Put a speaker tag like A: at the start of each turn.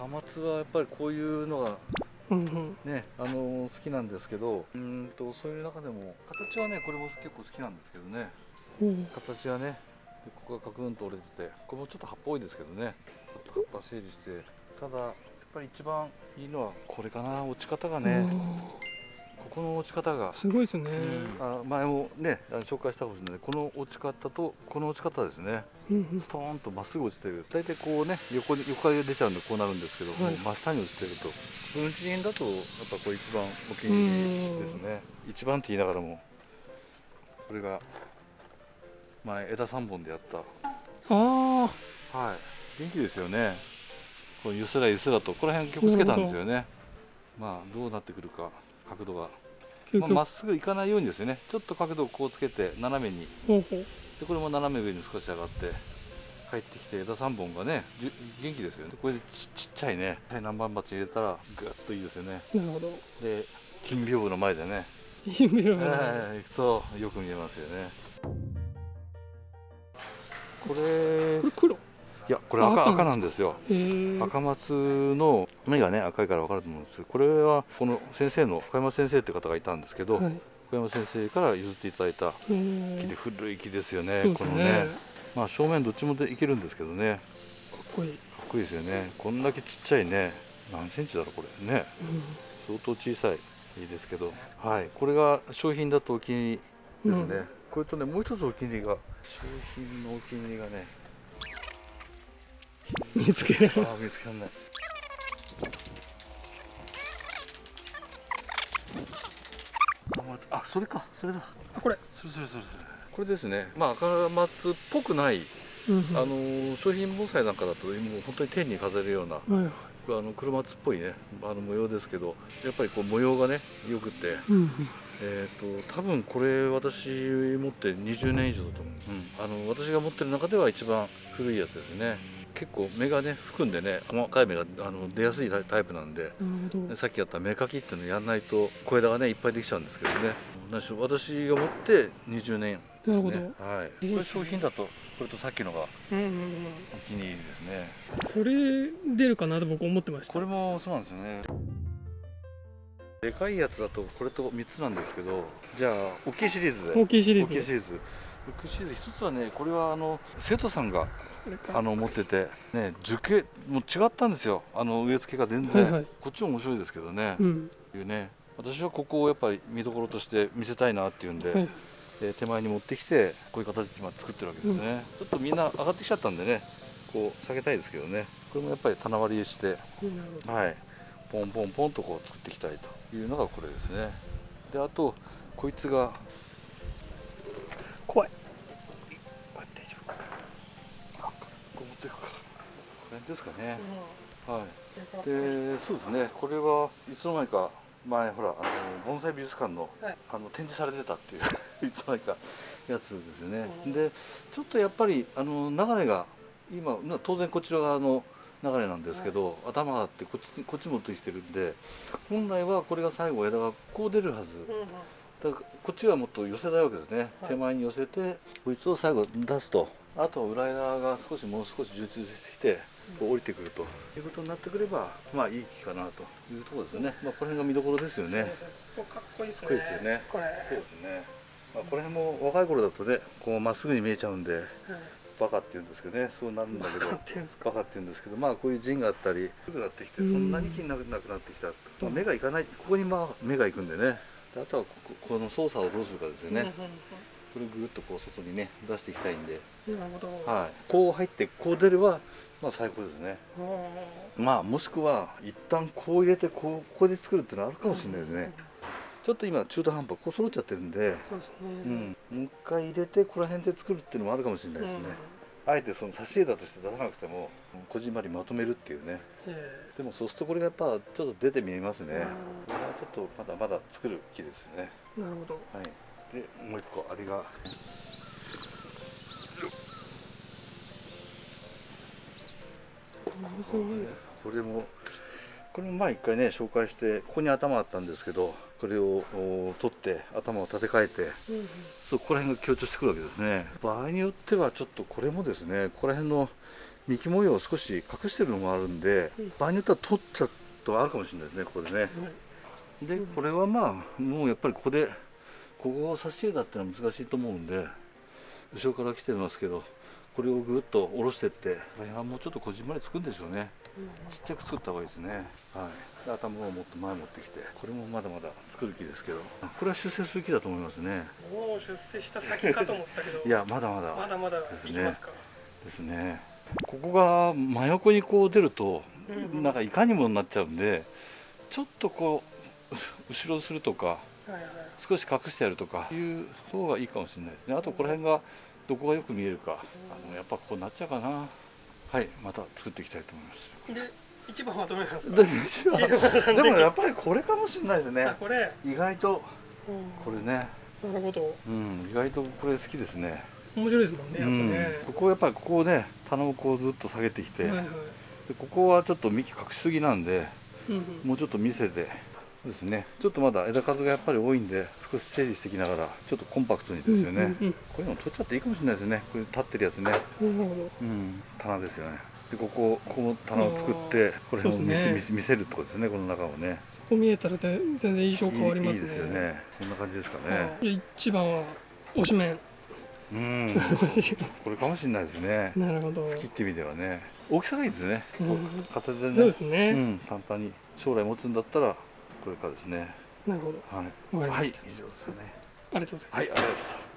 A: 赤松はやっぱりこういうのがねあの好きなんですけどうーんとそういう中でも形はねこれも結構好きなんですけどね。
B: うん。
A: 形はねでここがカクンと折れててこれもちょっと葉っぱ多いですけどね。ちょっと葉っぱ整理して。ただやっぱり一番いいのはこれかな落ち方がねここの落ち方が。
B: すごいですね、
A: あ前もねあの紹介したかもしれない。この落ち方とこの落ち方ですね。
B: うんうん。
A: ストーンとまっすぐ落ちてる。大体こうね横に横から出ちゃうんでこうなるんですけど、
B: はい。
A: もう真下に落ちてると。文人だとやっぱこれ一番お気に入りですね。一番って言いながらもこれが前枝3本でやった。
B: あ
A: はい。元気ですよね。こうゆすらゆすらと。この辺曲つけたんですよね。まあどうなってくるか角度が。まあ、っすぐ行かないようにですよね。ちょっと角度をこうつけて斜めに。でこれも斜め上に少し上がって帰ってきて枝3本がね元気ですよね。これでちちっちゃいね。南蛮鉢入れたらぐっといいですよね。
B: なるほど。
A: で金屏風の前でね、
B: いい目の
A: えー行くとよく見えますよね。これ
B: これ黒？
A: いやこれ赤
B: あ赤
A: 赤なんですよ。赤松の目がね赤いから分かると思うんです。これはこの先生の小山先生って方がいたんですけど、
B: はい。
A: 小山先生から譲っていただいた
B: へ
A: 木
B: え
A: で古い木ですよね
B: ね。
A: このね。まあ正面どっちもでいけるんですけどね。
B: かっこいい、
A: かっこいいですよね。こんだけちっちゃいね。何センチだろうこれね。相当小さいいいですけど。はい。これが商品だとお気に入りですね、
B: うん。
A: これとねもう一つお気に入りが商品のお気に入りがね
B: うん、見つける
A: ああ見つかんないあまあそれか。それだ。
B: あこれ、
A: それそれそれそれ。これですね。まあ赤松っぽくない
B: うんうん、
A: あのー商品盆栽なんかだともう本当に天に飾れるような
B: はいはい。
A: あの黒松っぽいねあの模様ですけどやっぱりこう模様がねよくて、
B: うんうん。
A: えー、と多分これ私持って20年以上だと思う、あの私が持ってる中では一番古いやつですね結構芽がね含んでね細かい芽があの出やすいタイプなんでさっきやった芽かきっていうのやんないと小枝がねいっぱいできちゃうんですけどね。何しろ私が持って20年ですね。はい、これ商品だとこれとさっきのがお気に入りですね。
B: それ出るかなと僕思ってました。
A: これもそうなんですよね。でかいやつだとこれと3つなんですけどじゃあ大きいシリーズで。
B: 大きいシリーズ
A: 大きいシリーズ大きいシリーズ一つはねこれはあの生徒さんがあの持っててね樹形もう違ったんですよ。あの植え付けが全然、
B: はいはい。
A: こっちも面白いですけどね、
B: うん。
A: いうね。私はここをやっぱり見どころとして見せたいなっていうんで、
B: はい。
A: で手前に持ってきてこういう形で今作ってるわけですね、ちょっとみんな上がってきちゃったんでねこう下げたいですけどね。これもやっぱり棚割りしてはい。ポンポンポンとこう作っていきたいというのがこれですね。であとこいつがですかね、はい。でそうですね。これはいつの間にか前ほらあの盆栽美術館の,、
B: はい。
A: あの展示されてたっていう いつの間にかやつですよね、
B: うん。
A: でちょっとやっぱりあの流れが今な当然こちら側の流れなんですけど、頭があってこっちにこっち持ってきてるんで本来はこれが最後枝がこう出るはず、だからこっちはもっと寄せたいわけですね、
B: はい。
A: 手前に寄せてこいつを最後出すと。あとは裏枝が少しもう少し充実してきて降りてくると。いうことになってくればまあいい木かなと。いうところですよね、まあ、この辺が見どころですよね。
B: ここかっこいいですね。
A: こいいですよね。
B: これ。
A: そうですね、まあ、この辺も若い頃だとねこうまっすぐに見えちゃうんで
B: はい
A: バカって言うんですけどね。そうなるんだけど
B: バカって言うんです
A: けどまあこういう陣があったり低くなってきてそんなに気になくなくなってきた、まあ、目がいかない。ここにまあ目がいくんでね。であとはこここの操作をどうするかですよね、これぐーっとこう外にね出していきたいんで、
B: なるほど。
A: はい、こう入ってこう出ればまあ最高ですね。
B: うん。
A: まあもしくは一旦こう入れてこうここで作るっていうのはあるかもしれないですね。ちょっと今中途半端こう揃っちゃってるんで、
B: そうですね。
A: うん、もう一回入れてここら辺で作るっていうのもあるかもしれないですね、あえてその差し枝として出さなくてもこじんまりまとめるっていうね。でもそうするとこれがやっぱちょっと出て見えますね。
B: え
A: これはちょっとまだまだ作る木ですね。
B: なるほど。
A: はいでもう一個あれが。
B: すごい
A: これもこれも前一回ね紹介してここに頭あったんですけどこれをお取って頭を立て替えて
B: うん
A: そうここら辺が強調してくるわけですね。場合によってはちょっとこれもですねここら辺の幹模様を少し隠してるのもあるんで、
B: うん。
A: 場合によっては取っちゃうとあるかもしれないですねここでね。
B: はい
A: でこれはまあもうやっぱりここでここを差し入れだってのは難しいと思うんで後ろから来てますけどこれをぐっと下ろしてってこれはもうちょっとこじんまりつくんでしょうね。ちっちゃく作った方がいいですね。はい。で頭をもっと前持ってきてこれもまだまだ作る気ですけど。これは出世する気だと思いますね。
B: もう出世した先かと思ってたけど。
A: いやまだまだ
B: まだまだいきますか。
A: ですね。ここが真横にこう出ると
B: うんうん。
A: なんかいかにもになっちゃうんでちょっとこう 後ろするとか少し隠してやるとかいう方がいいかもしれないですね。あとこの辺がどこがよく見えるか。あのやっぱこうなっちゃうかな。はいまた作っていきたいと思います。
B: で一番はどれなんですか？
A: で でもやっぱりこれかもしれないですね。
B: あこれ、
A: 意外と。
B: うん。
A: これね。
B: なるほど
A: うん意外とこれ好きですね。
B: 面白いですもんねやっぱ
A: うん。
B: ね、
A: ここやっぱりここをね棚をこうずっと下げてきて、
B: はいはい。
A: でここはちょっと幹隠しすぎなんで
B: うんうん。
A: もうちょっと見せてそうですね。ちょっとまだ枝数がやっぱり多いんで少し整理していきながらちょっとコンパクトにですよね、
B: うんうん
A: こういうの取っちゃっていいかもしれないですね。こういう立ってるやつね。
B: うん。
A: 棚ですよね。でこここの棚を作ってこれを見せ,、
B: ね。
A: 見せるってことですねこの中をね。
B: そこ見えたらで全然印象変わりますね。
A: いいですよね。こんな感じですかね。
B: 一番は推し麺
A: うん。これかもしれないですね。
B: なるほど。
A: 好きって意味ではね。大きさがいいですね、
B: うん。
A: 片手でね。
B: そうですね、
A: うん、簡単に将来持つんだったらこれからですね。
B: なるほど。
A: はい、はい、
B: わかりました、
A: 以上ですかね。
B: ありがとうございます。
A: はいありがとうございました